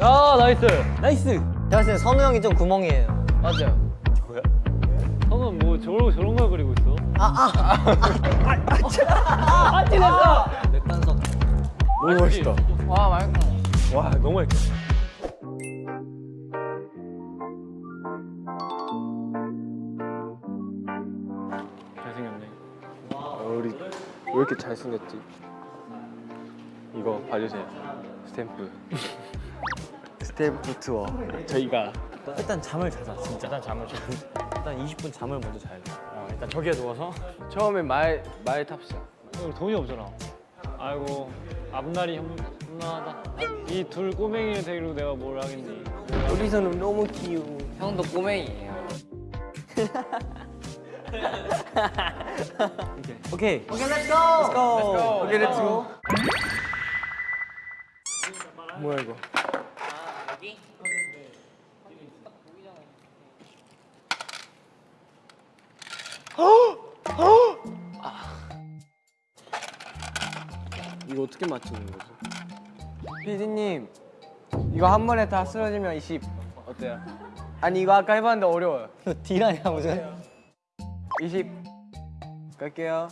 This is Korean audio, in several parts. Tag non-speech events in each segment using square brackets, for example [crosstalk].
아 나이스 나이스. 제가 봤을 때 선우 형이 좀 구멍이에요. 맞아요 뭐야? 형은 뭐 저런, 저런 걸 그리고 있어? 아, 잘생겼네 이렇게 잘생겼지? 이거 봐주세요. 스탬프. [laughs] 스탬프 투어. 저희가 일단 잠을 자자 진짜. 일단 잠을 좀 일단 20분 잠을 먼저 자야 돼. 어, 일단 저기에 누워서 처음에 말, 말 탑시다. 어, 돈이 없잖아 아이고 앞날이 험- 험난하다 이 둘 꼬맹이를 데리고 내가 뭘 하겠니 우리서는 너무 귀여워. 형도 꼬맹이에요. [laughs] 오케이. 오케이, let's go. 오케이, let's go. 뭐야 이거? 이거 어떻게 맞추는 거지? 피디님 이거 한 번에 다 쓰러지면 20 어때요? 아니 이거 아까 해봤는데 어려워요 [laughs] 딜하냐 무슨? 20 갈게요.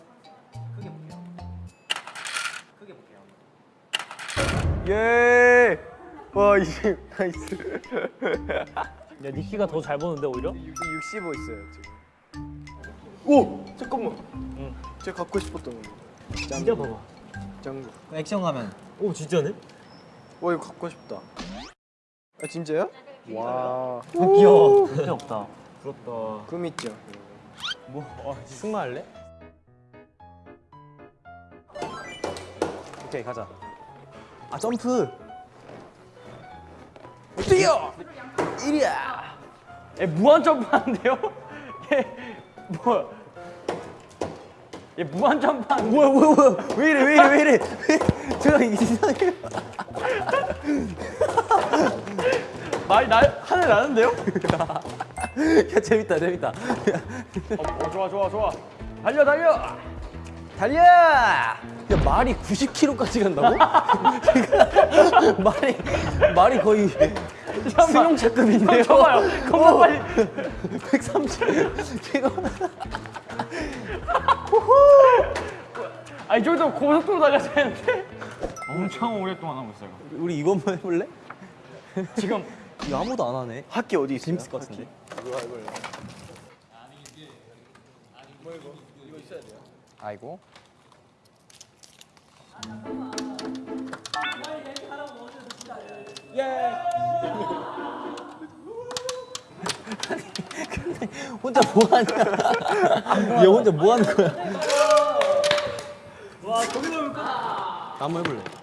예! 와 20, 나이스. 야 니키가 더 잘 보는데 오히려? 65 있어요 지금. 오! 잠깐만. 응. 제가 갖고 싶었던 거. 진짜 봐봐. 짱구. 액션 가면. 오 진짜네? 와 이거 갖고 싶다. 아 진짜요? 와. 귀여워. 진짜 없다. 부럽다. 꿈 있죠 뭐 어, 승마 할래? 오케이 가자. 아 점프. 뛰어! 얘 무한 점프하는데요? [laughs] 얘뭐 얘 무한 점프하는 뭐야 뭐야 뭐야 왜 이래 왜 이래 왜 이래 [laughs] 제가 이상해. [laughs] 말이 날 하늘 나는데요? [laughs] 야 재밌다 재밌다. 어, 좋아 좋아 좋아 달려 달려 달려! 야 말이 90km까지 간다고? [laughs] 말이 말이 거의 승용차급인데요. 봐봐요 겁나 빨리 130km. 아이 정도 고속도로 달려야 되는데 엄청 오랫동안 하고 있어요 우리 이거 한번 해볼래? 지금 이거 아무도 안 하네. 학기 어디 있어요? 재밌을 것 같은데. 아이고 혼자 뭐 하는 거야? 얘 혼자 뭐 하는 거야? 와, 저기로 올까? 한번 해볼래.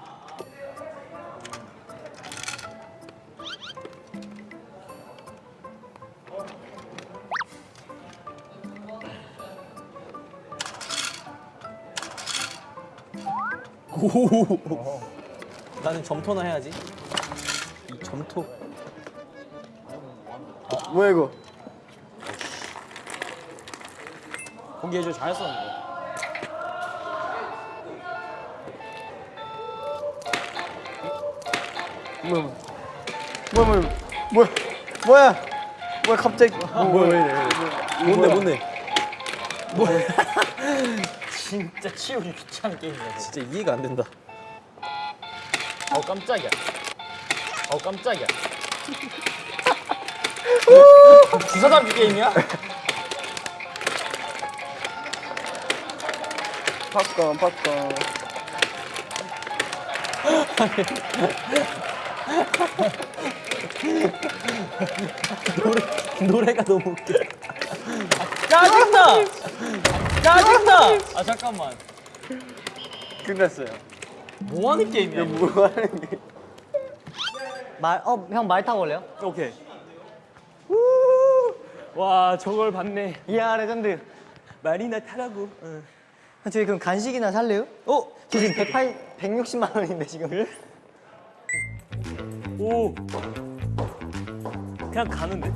오. 나는 점토나 해야지. 이 점토. 뭐야 이거 포기해줘 잘했었는데. 뭐야 뭐야 뭐야 뭐야 뭐야 뭐야 갑자기 뭐야 왜 이래? 뭔데 뭔데? 진짜 치우기 귀찮은 게임이야 진짜 이해가 안 된다. 어 깜짝이야 어 깜짝이야 [laughs] 주사 잡기 게임이야? 팝콘 팝콘 [laughs] 노래가 너무 웃겨. 짜증나 짜증나 아 잠깐만 끝났어요 뭐 하는 게임이야 이거? 뭐 하는 게 말, 어, 형 말 타고 올래요? 오케이 와 저걸 봤네 이야, 레전드. 말이나 타라고. 응. 저희 그럼 간식이나 살래요? 어? 저 지금 108, 160만 원인데 지금. 오 그냥 가는데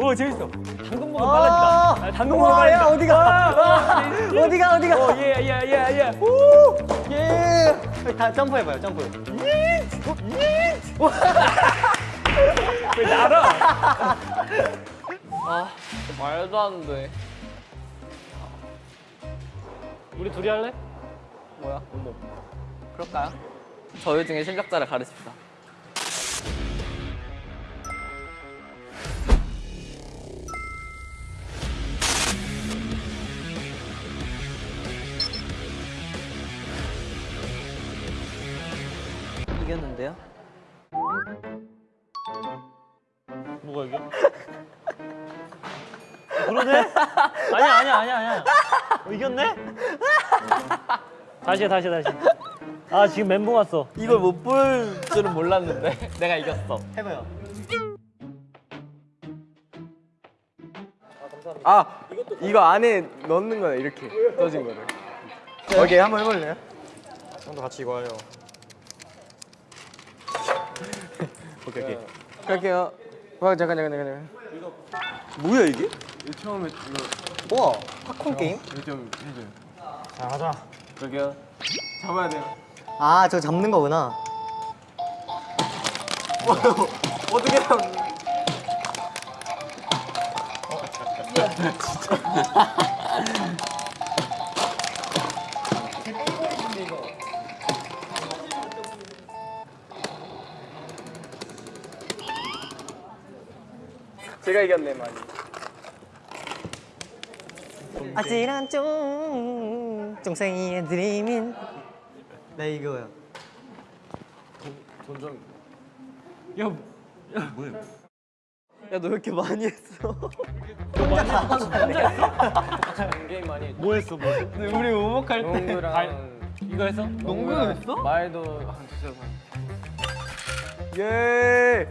오 재밌어 당근 먹으면 아! 빨라진다 아, 당근 먹으면 와, 야, 빨라진다 어디가? 아, 어디가, 어디가? 오 예 예 예 예 오다 점프해 봐요 점프 말도 안 돼. 우리 둘이 할래? 뭐야? 그럴까요? 저희 중에 실력자를 가르칩시다. 이겼는데요? 뭐가 이게? 그러네? 아니야 아니야 아니야 아니야. 어, 이겼네? 다시 해, 다시 해, 다시. 해. 아 지금 멘붕 왔어. 이걸 못 볼 줄은 몰랐는데 [laughs] 내가 이겼어. 해봐요 아 이거 안에 넣는 거야 이렇게 떠진 거를. 오케이 한번 해볼래요? 형도 같이 이거 하려. 오케이 오케이. 갈게요. 와 잠깐 잠깐 잠깐. 뭐야 이게? 처음에 이거 우와 팝콘 게임? 이거 좀 해줘요. 자 하자. 갈게요. 잡아야 돼요. 아저 잡는 거구나 어떻게 잡는? [laughs] [laughs] 제가 이겼네 많이. 아찔한 쫑 쫑생이의 드림인 네 이거요 야너 왜 이렇게 많이 했어? 게임 많이 했지. 뭐 했어 뭐? 했어? 우리 오목할 때 농구랑 이거 했어? 농구도 했어? 말도 한 두세 번. 예.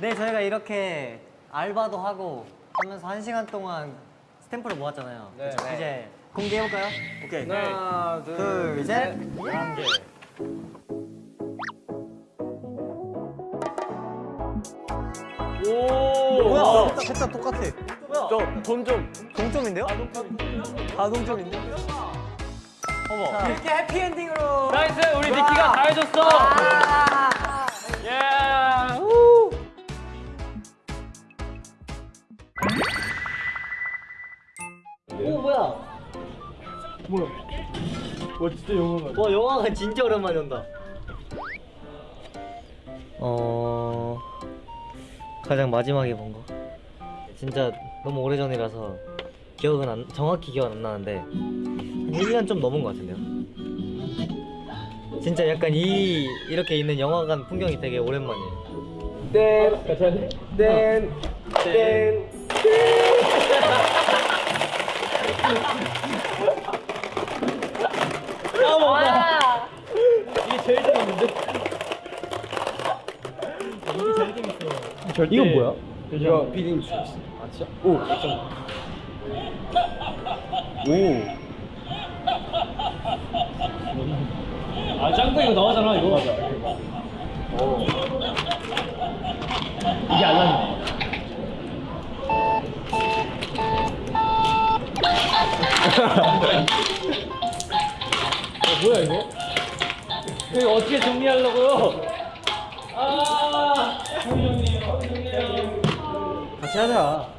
네 저희가 이렇게 알바도 하고 하면서 한 시간 동안 스탬프를 모았잖아요 네. 그쵸? 이제 공개해볼까요? 오케이. 하나 둘. 둘셋 한 개. 뭐야 셋다 똑같아 저 돈 좀. 동점인데요? 다 동점인데? 어머. 이렇게 해피엔딩으로. 나이스 우리 니키가 다 해줬어. 예. 오 뭐야? 와 진짜 영화가. 와 영화가 진짜 오랜만에 온다. 어 가장 마지막에 본 거. 진짜 너무 오래전이라서 기억은 안, 정확히 기억은 안 나는데. 한 1년 좀 넘은 것 같은데요 진짜 약간 이 이렇게 있는 영화관 풍경이 되게 오랜만이에요 땡. 땡. 땡. 이건 뭐야? 이거 비딩 주스. 아 진짜? 오. 오. 아 짱구 이거 나오잖아 이거. 맞아. 이게 안 나네. 어, 뭐야 이거? 이거 어떻게 정리하려고요? 아, 정리 정리. 같이 하자